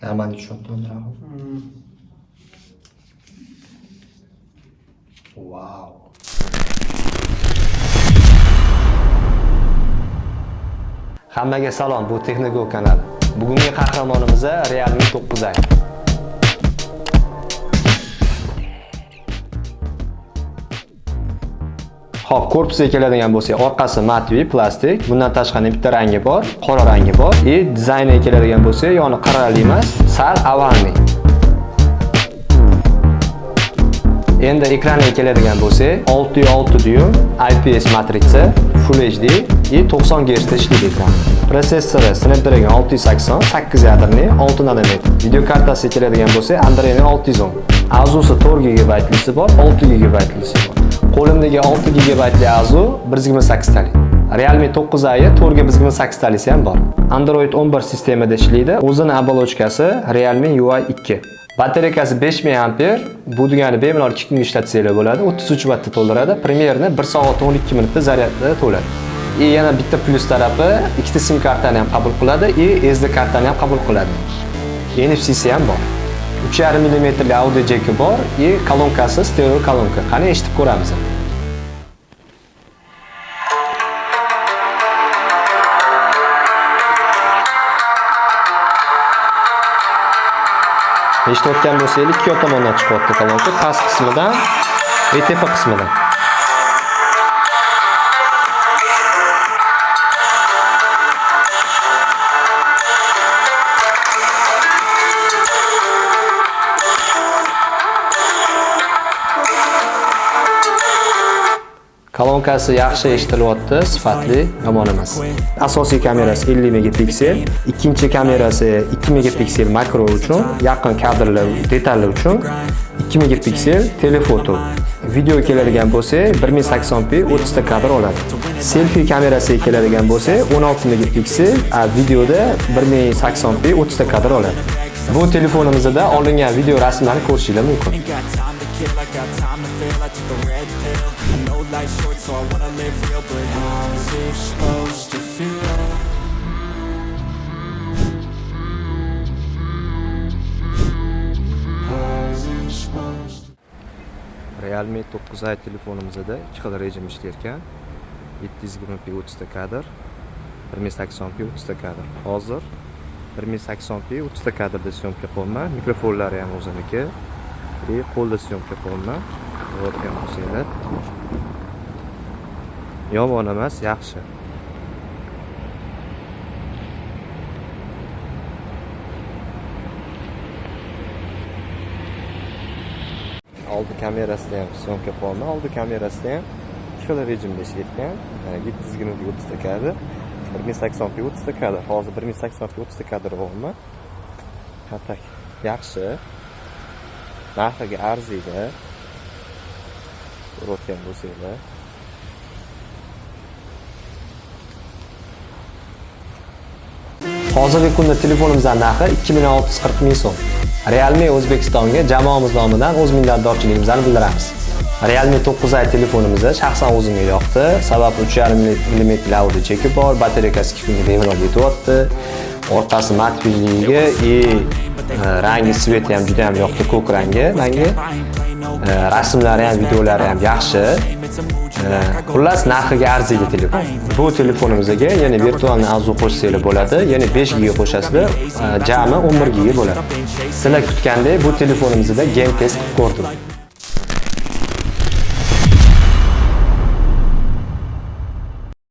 Нормально четко нравится. Вау. Hammaga salom, bu Texnigo kanali. Bugungi qahramonimiz Realme 9i. Xo'p, korpusiga keladigan bo'lsak, orqasi matviy, plastik. Bundan tashqari bitta rangi bor, qora rangi bor. И dizayniga keladigan bo'lsak, yoni qirrali emas, sal avalniy. Endi ekraniga keladigan bo'lsak, 6.6 dyum IPS matritsa, Full HD и 90 Hz ishlaydi ekran. Protsessori Snapdragon 680, 8 yadrli, 6 nanometr. Video kartasiga keladigan bo'lsak, Android 610. Azusi 4 GB lisi bor, 6 GB lisi bor. Qo'limdagi 6 GB Azu 128 talik. Realme 9i 4 128 talisi ham bor. Android 11 sistemada ishlaydi. O'zini оболочкасы Realme UI 2. batareykasi 5000 ampere. Bu degani bemalol 2 kun ishlatsanglar bo'ladi. 33 vattda to'ldiradi. Primerni 1 soat 12 minutda zaryadda to'ladi. И yana bitta plyus tarafi ikkita sim kartani ham qabul qiladi и SD kartani ham qabul qiladi. NFC ham bor. 3.5 mm audio jeki bor и kolonkasi stereo kolonka. Qani eshitib ko'ramiz. eshitayotgan bo'lsangiz ikki tomondan chiqyapti kolonka past qismidan va tepa qismidan Kolonkasi yaxshi eshitilyapti, sifatli, yomon emas. Asosiy kamerasi 50 megapiksel, ikkinchi kamerasi 2 megapiksel makro uchun, yaqin kadrlar, detallar uchun, 2 megapiksel telefoto. Video keladigan bo'lsa, 1080p 30 ta kadr oladi. Selfie kamerasiga keladigan bo'lsa, 16 megapiksel, a videoda 1080p 30 ta kadr oladi. Bu telefonimizda olingan video rasmlarni ko'rishingiz mumkin. Kid like got time to fail I took the red pill I know life's short so I wanna live real But how's it supposed to feel? Realme 9i telefonimizda ikki xil rejim ishlayotgan 720p 30 ta kadr, 1080p 30 ta kadr. Hozir 1080p 30 ta kadrda syomka qilyapman. Mikrofonlari ham o'ziniki. И qo'lda syomka qilyapman. Ko'rayotgan bo'lsanglar. Yomon emas, yaxshi. oldi kamerasida ham syomka qilyapman oldi kamerasida ham ikki xil rejimda ishlayotgan yetti yuz yigirma o'ttizta kadr bir ming sakson p o'ttizta kadr hozir bir ming sakson p o'ttizta kadr olyapman tak yaxshi narxiga arziydi. Ko'rayotgan bo'lsanglar hozirgi kunda telefonimizdan narxi ikki million olti yuz qirq ming so'm. Realme O'zbekistonga jamoamiz nomidan o'z minnatdorchiligimizni bildiramiz. Realme 9i telefonimizda shaxsan o'zimga yoqdi. Sabab 3.5 mm audio cheki bor, batareykasi 2 kunga bemalol yetyapti. Orqasi matviyligi и e, rangi sveti ham juda ham yoqdi, ko'k rangi menga. E, rasmlari ham, videolari ham yaxshi. E, xullas narxiga arziydi telefon. Bu telefonimizga yana virtualni azu qo'shsanglar bo'ladi. Yana 5 GB qo'shasizlar, jami 11 GB bo'ladi. Sizlar kutgandek bu telefonimizda game test qilib ko'rdim.